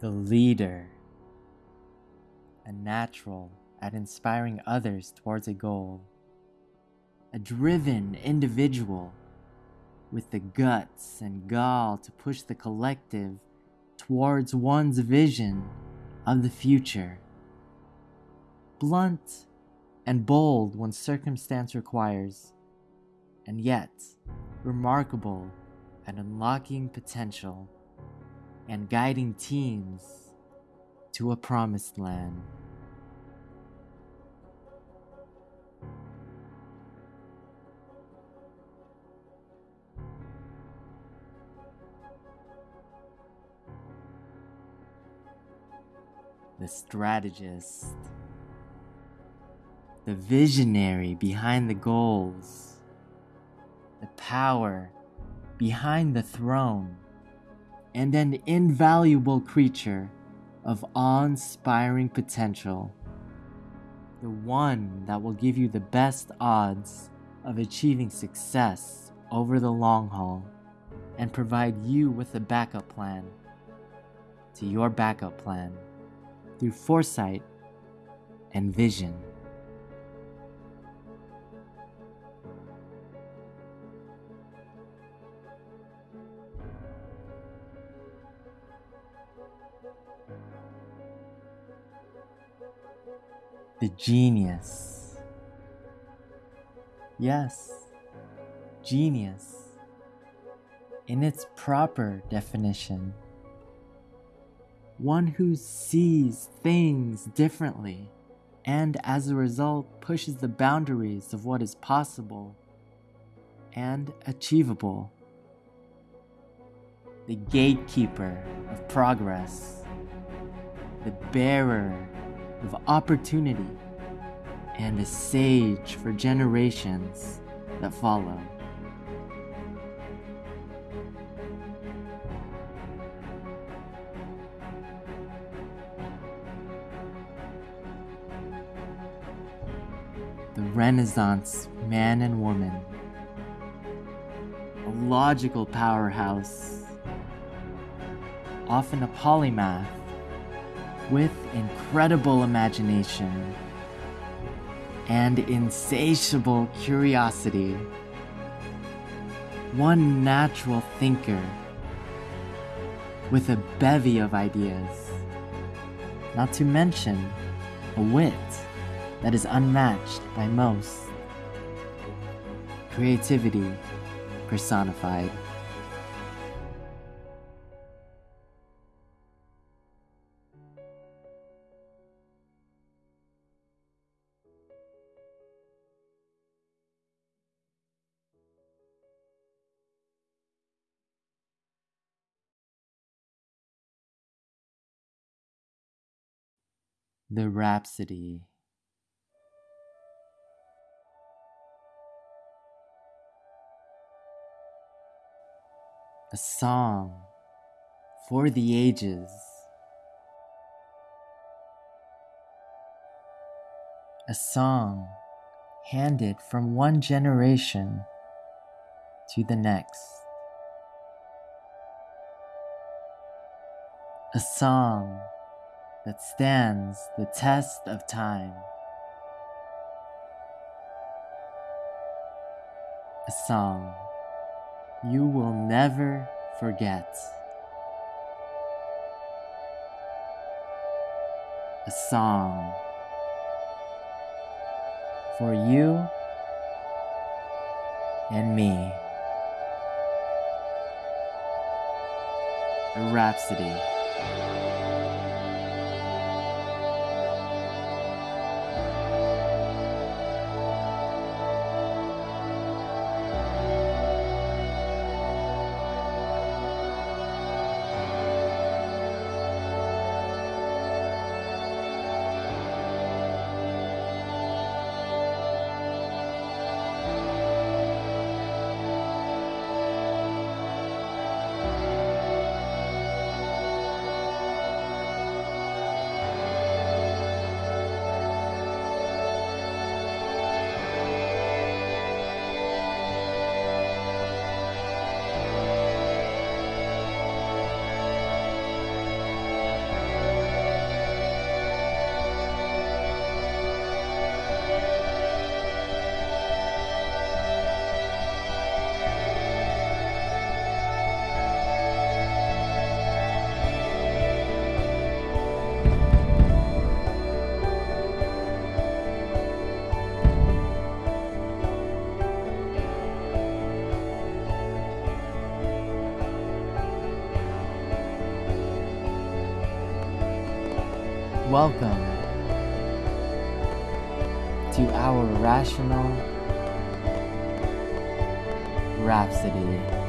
the leader, a natural at inspiring others towards a goal, a driven individual with the guts and gall to push the collective towards one's vision of the future. Blunt and bold when circumstance requires, and yet remarkable at unlocking potential and guiding teams to a promised land. The strategist, the visionary behind the goals, the power behind the throne and an invaluable creature of awe inspiring potential. The one that will give you the best odds of achieving success over the long haul and provide you with a backup plan to your backup plan through foresight and vision. The genius. Yes, genius in its proper definition. One who sees things differently and as a result pushes the boundaries of what is possible and achievable. The gatekeeper of progress, the bearer of opportunity and a sage for generations that follow. The Renaissance man and woman, a logical powerhouse, often a polymath with incredible imagination and insatiable curiosity. One natural thinker with a bevy of ideas, not to mention a wit that is unmatched by most. Creativity personified. The Rhapsody. A song for the ages. A song handed from one generation to the next. A song that stands the test of time. A song you will never forget. A song for you and me. A rhapsody. Welcome to our rational rhapsody.